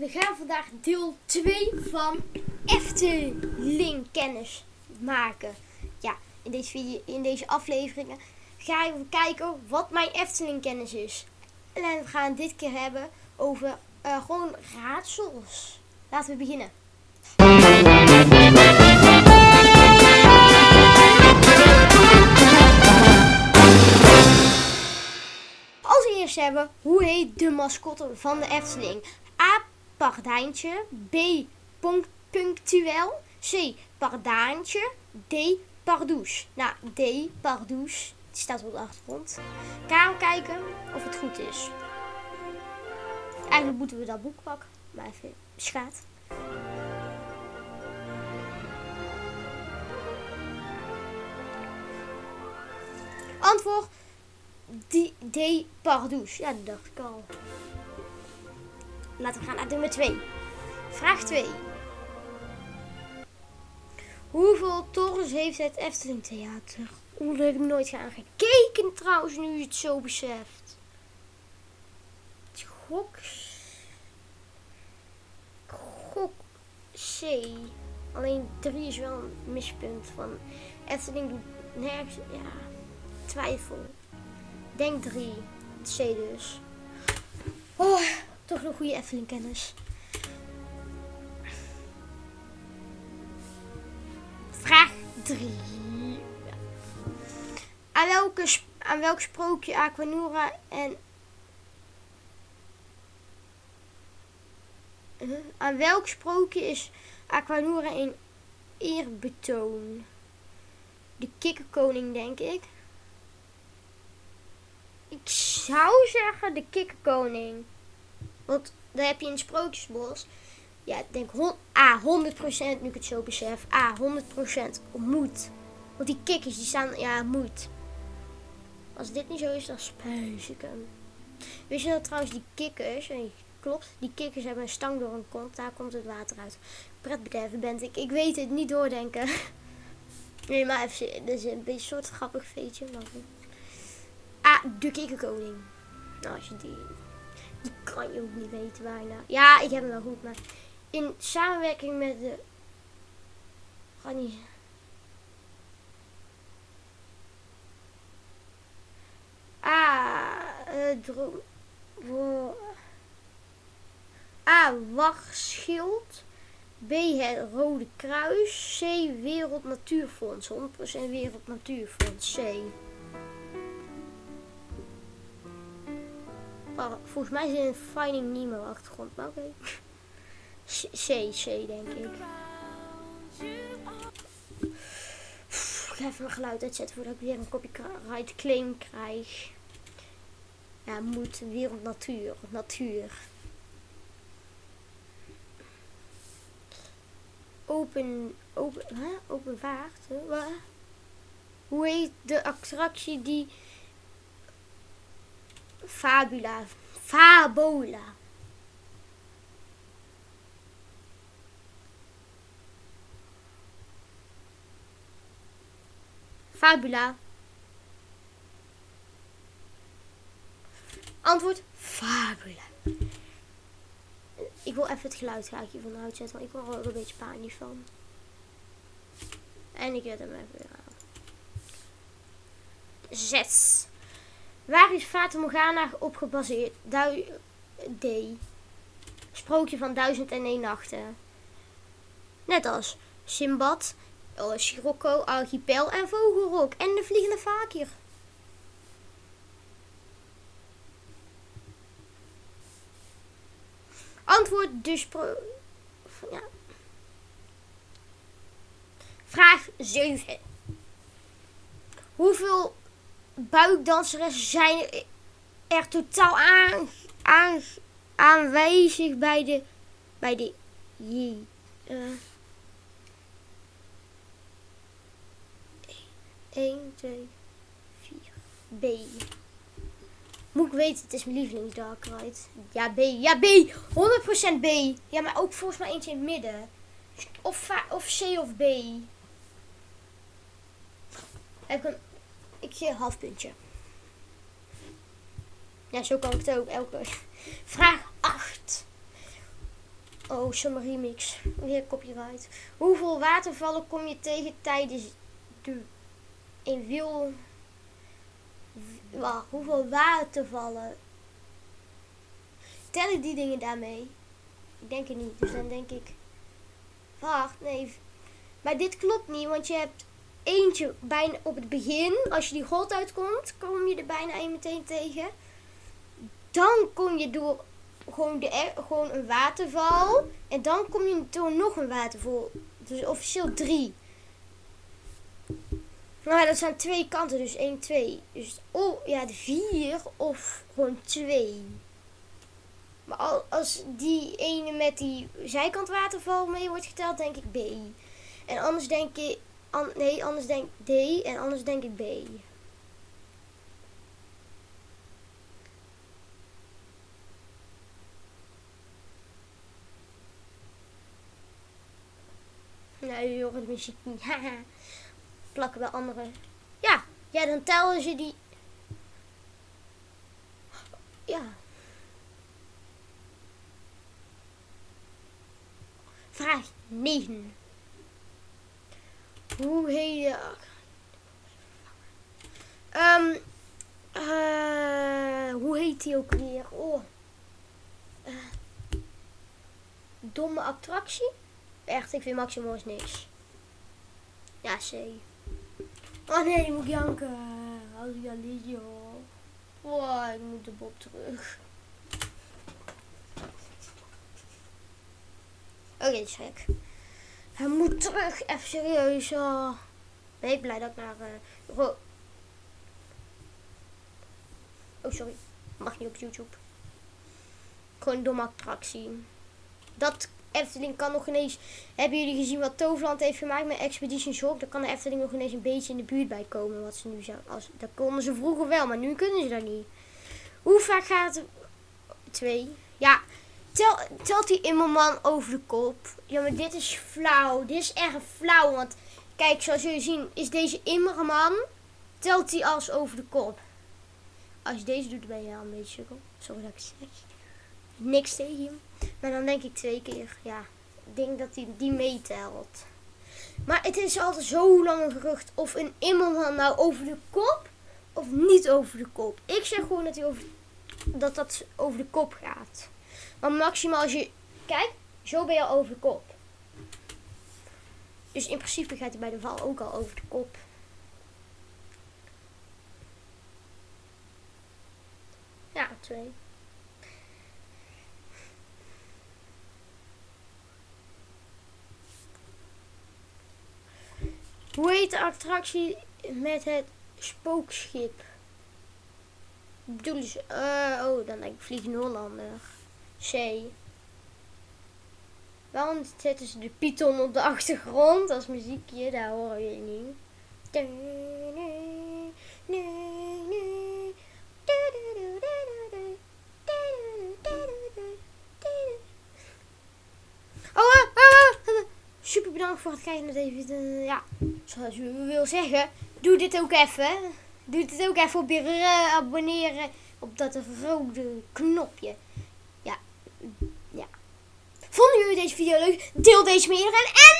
we gaan vandaag deel 2 van Efteling kennis maken. Ja, in deze, video, in deze afleveringen ga ik kijken wat mijn Efteling kennis is. En we gaan dit keer hebben over uh, gewoon raadsels. Laten we beginnen. Als eerste hebben, hoe heet de mascotte van de Efteling? Pardijntje. B. Punctueel. C. Pardaantje. D. Pardoes. Nou, D. Pardoes. Die staat op de achtergrond. Gaan kijken of het goed is. Eigenlijk moeten we dat boek pakken. Maar even schaat. Antwoord D. D. Pardoes. Ja, dat dacht ik al. Laten we gaan naar nummer 2. Vraag 2. Hoeveel torens heeft het Efteling Theater? Oeh, daar heb ik nooit gaan gekeken trouwens, nu je het zo beseft. Gok... Gok C. Alleen 3 is wel een mispunt van Efteling doet nergens... Ja, twijfel. Denk 3. C dus. Oh, toch een goede Efteling kennis. Vraag 3. Aan, welke, aan welk sprookje Aquanura en... Aan welk sprookje is Aquanura een eerbetoon? De kikkerkoning, denk ik. Ik zou zeggen de kikkerkoning. Want daar heb je in Sprookjesbos. Ja, ik denk A, 100% nu ik het zo besef. A, 100% moet. Want die kikkers die staan, ja, moet. Als dit niet zo is, dan spuis ik hem. Weet je dat trouwens die kikkers, klopt, die kikkers hebben een stang door een kont. Daar komt het water uit. Pretbederven ben ik. Ik weet het, niet doordenken. Nee, maar even, dit is een beetje een soort grappig feetje. Maar... A, de kikkerkoning. Nou, als je die die kan je ook niet weten bijna. Ja, ik heb hem wel goed, maar in samenwerking met de... Ga niet... Ah, uh, droom... A. Wachtschild. B. Het Rode Kruis. C. Wereld Natuurfonds. 100% Wereld Natuurfonds. C. Volgens mij zit een Finding Nemo achtergrond, maar oké. C, C denk ik. Ik ga even mijn geluid uitzetten voordat ik weer een copyright claim krijg. Ja, moet wereld natuur. Natuur. Open, open, hè? open vaart. Hè? Hoe heet de attractie die Fabula. Fabola. Fabula. Antwoord Fabula. Ik wil even het geluid graag hiervan uitzetten, want ik word er een beetje panisch van. En ik zet hem even weer aan. Zes. Waar is Fata Morgana op gebaseerd? D. Sprookje van duizend en één nachten. Net als Simbad, oh, Sirocco, Archipel en Vogelrok en de Vliegende Fakir. Antwoord dus. Ja. Vraag 7. Hoeveel buikdanseressen zijn er totaal aan, aan, aanwezig bij de, bij de, uh, 1, 2, 4, B. Moet ik weten, het is mijn lievelings Dark Ride. Ja, B. Ja, B. 100% B. Ja, maar ook volgens mij eentje in het midden. Of, of C of B. Heb ik een ik half puntje. Ja, zo kan ik het ook. Elke. Vraag 8. Oh, Summer Remix. Weer copyright. Hoeveel watervallen kom je tegen tijdens de... In wil... Wacht, hoeveel watervallen... Tellen die dingen daarmee? Ik denk het niet. Dus dan denk ik... Wacht, nee. Maar dit klopt niet, want je hebt eentje bijna op het begin. Als je die god uitkomt, kom je er bijna een meteen tegen. Dan kom je door gewoon, de, gewoon een waterval. En dan kom je door nog een waterval. Dus officieel drie. Ja, dat zijn twee kanten, dus 1, 2. Dus oh ja, de 4 of gewoon 2. Maar al- als die ene met die zijkant waterval mee wordt geteld, denk ik B. En anders denk ik, nee, anders denk ik D en anders denk ik B. Nee, je hoort de muziek niet. Plakken bij anderen. Ja, ja, dan tellen ze die. Ja. Vraag 9. Hoe heet je... Eh, hoe heet die ook weer? Oh. Eh, domme attractie? Echt, ik vind Maximus niks. Ja, C. Oh nee, ik moet janken. Als ik hoor. Oh, ik moet de Bob terug. Oké, is gek. Hij moet terug, even serieus. Oh. Ben ik blij dat ik naar... eh, oh, sorry. Mag niet op YouTube. Gewoon een domme attractie. Dat Efteling kan nog ineens... Hebben jullie gezien wat Toverland heeft gemaakt met Expedition Shock? Daar kan de Efteling nog ineens een beetje in de buurt bij komen. Wat ze nu zijn. Als, dat konden ze vroeger wel, maar nu kunnen ze dat niet. Hoe vaak gaat? Twee. Ja, Tel, telt die immerman over de kop? Ja, maar dit is flauw. Dit is erg flauw. Want kijk, zoals jullie zien, is deze immerman. Telt hij als over de kop. Als je deze doet, ben je al een beetje sukkel. Sorry dat ik zeg. Niks tegen hem. Maar dan denk ik twee keer. Ja, ik denk dat hij die meetelt. Maar het is altijd zo lang een gerucht of een immerman nou over de kop of niet over de kop. Ik zeg gewoon dat hij over, dat, dat over de kop gaat. Maar maximaal als je... Kijk, zo ben je al over de kop. Dus in principe gaat hij bij de val ook al over de kop. Ja, twee. Hoe heet de attractie met het spookschip? Bedoelen ze... eh, oh, dan denk ik Vliegende Hollander. C. Waarom zetten ze de Python op de achtergrond als muziekje? Daar horen jullie niet. Oh, ah, ah, ah. super bedankt voor het kijken naar deze video. Ja, zoals u wil zeggen, doe dit ook even. Doe dit ook even op je eh, abonneren op dat rode knopje. Vonden jullie deze video leuk? Deel deze met iedereen en